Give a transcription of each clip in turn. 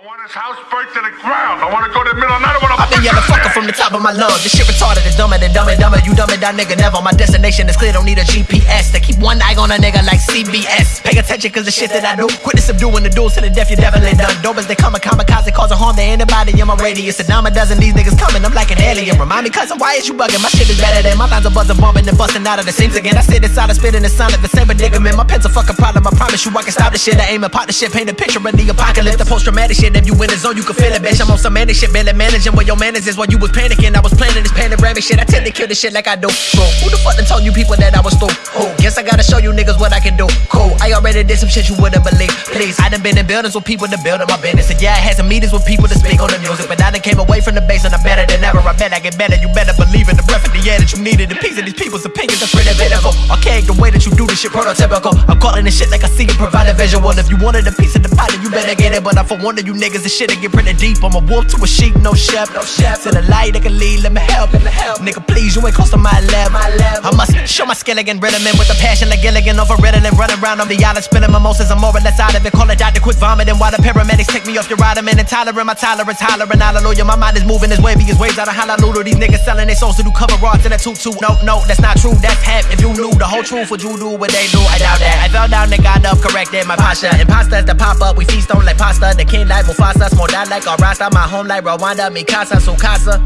I want his house burnt to the ground. I want to go to the middle of the night. I want to I've been yelling fucker from the top of my lungs. This shit retarded is dumber than dumber, dumber. You dumb it down, nigga. Never. My destination is clear. Don't need a GPS. They keep one eye on a nigga like CBS. Pay attention, cause the shit that I do. Quit the subduing the duels to the death. You definitely done. Dobers, they come a kamikaze, causing harm to anybody in my radius. A dime a dozen these niggas coming. I'm like an alien. Remind me, cousin, why is you bugging? My shit is better than my lines are buzzing, bumping and busting out of the seams again. I sit inside, I spit in the sound of the same predicament. My pen's a fucking problem. I promise you, I can stop the shit. I aim the shit, paint a picture of the apocalypse. The post traumatic shit. If you in the zone, you can feel it, bitch. I'm on some manic shit, barely managing where your manners is while you was panicking. I was planning this panoramic shit. I tend to kill this shit like I do. Bro, who the fuck done told you people that I was through? Oh, guess I gotta show you niggas what I can do. Cool, I already did some shit you wouldn't believe. Please, I done been in buildings with people to build up my business. And yeah, I had some meetings with people to speak on the music. But I done came away from the base and I'm better than ever. I bet I get better. You better believe in the breath of the air that you needed. The piece of these people's opinions are pretty pitiful. Archaic the way that you do this shit prototypical. I'm calling this shit like I see it, provide a visual. If you wanted a piece of the pie, then you better get it. But I for one of you niggas, this shit get pretty deep. I'm a wolf to a sheep, no chef, no chef. To the light that can lead, let me help, let me help. Nigga, please, you ain't close to my level. My. I must show my skill again, rhythm in with the passion like Gilligan over Ritalin, running around on the island, spilling mimosas. I'm more or less out of it. Call it Dr. Quick vomiting while the paramedics take me off your ride. I'm intolerant, my tolerance, hollering, hallelujah. My mind is moving as wavy as waves out of Honolulu. These niggas selling their souls to do cover art to that tutu. No, no, that's not true, that's half. If you knew the whole truth, would you do what they do? I doubt that. I fell down and got up, corrected my posture. Imposters that pop up, we feast on like pasta. The king like Mufasa, small die like a Rasta. My home like Rwanda, Mikasa, Sukasa.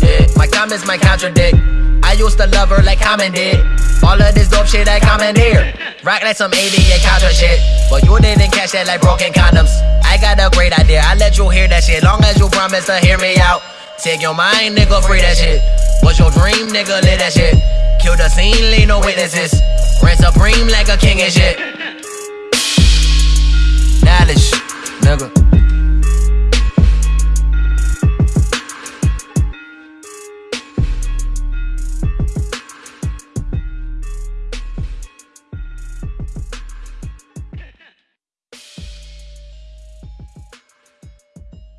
Yeah, my comments might contradict. I used to love her like Common did. All of this dope shit I commandeer. Rock like some 88 Contra shit. But you didn't catch that like broken condoms. I got a great idea, I let you hear that shit. Long as you promise to hear me out. Take your mind, nigga, free that shit. What's your dream, nigga? Live that shit. Kill the scene, leave no witnesses. Rent supreme like a king and shit.